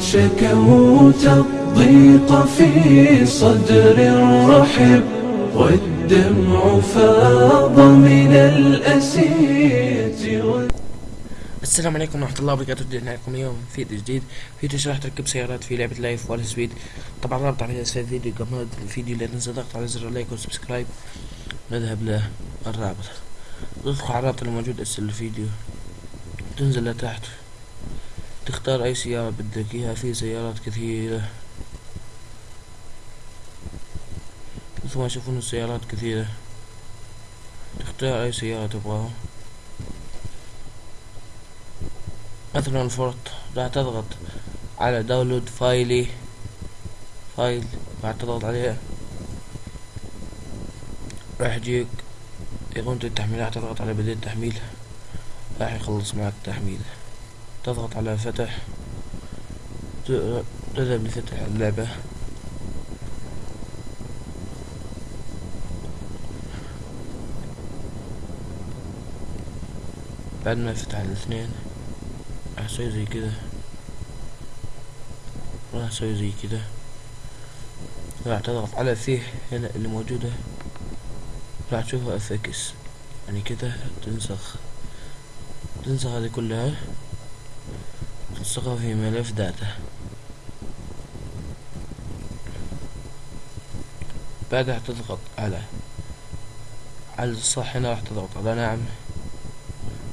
شكوت الضيق في صدر رحب والدمع فاض من الأسية السلام عليكم ورحمة الله وبركاته. رجعنا لكم اليوم فيديو جديد. فيديو شرح تركب سيارات في لعبة Live for Speed طبعا رابط على اسفل الفيديو قبل الفيديو لا تنسى ضغط على زر ال like وال subscribe نذهب للرابط تدخل على الرابط الموجود أسفل الفيديو. تنزل لتحت. تختار أي سيارة بدك إياها. في سيارات كثيرة. مثل ما تشوفون السيارات كثيرة. تختار أي سيارة تبغاها. مثلا فورت راح تضغط على download file. file راح تضغط عليها راح يجيك يقوم التحميل راح تضغط على بداية تحميل راح يخلص معك تحميل تضغط على فتح. تذهب لفتح اللعبة. بعد ما يفتح الاثنين راح أسوي زي كده. راح أسوي زي كده. راح تضغط على فيه هنا اللي موجودة. راح تشوفها اف إكس يعني كده تنسخ. تنسخ هذه كلها. تنسخها في ملف داتا بعدها تضغط على على الصح هنا راح تضغط. على نعم.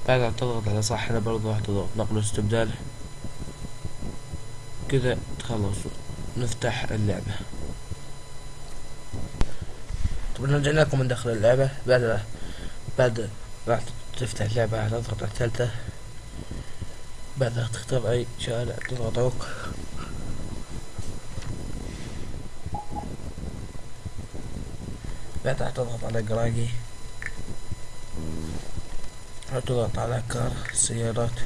بعدها تضغط على صح هنا برضه راح تضغط. نقل استبدال. كذا تخلص. نفتح اللعبة. طبعا رجعنا لكم من داخل اللعبة. بعد بعد راح تفتح اللعبة راح تضغط على الثالثة. بعدها تختار أي شارع تضغط اوك بعدها تضغط على قراقي تضغط على كار سيارات.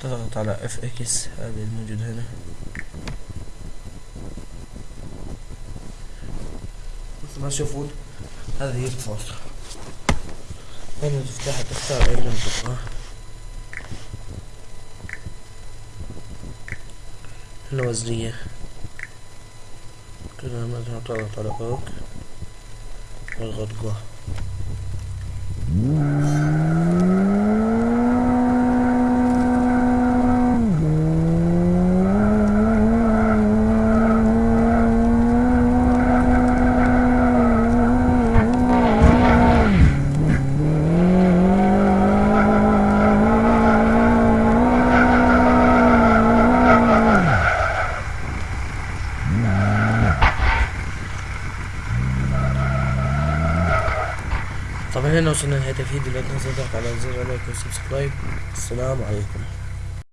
تضغط على اف إكس هذه الموجود هنا. مثل ما تشوفون هذه هي الفرصة هنا تفتحها تختار اي لون تبغاه هنا وزنية كذا مثلا تضغط على فوق واضغط طبعا هنا وصلنا لنهاية الفيديو لا تنسوا الضغط على زر ال like وال subscribe السلام عليكم.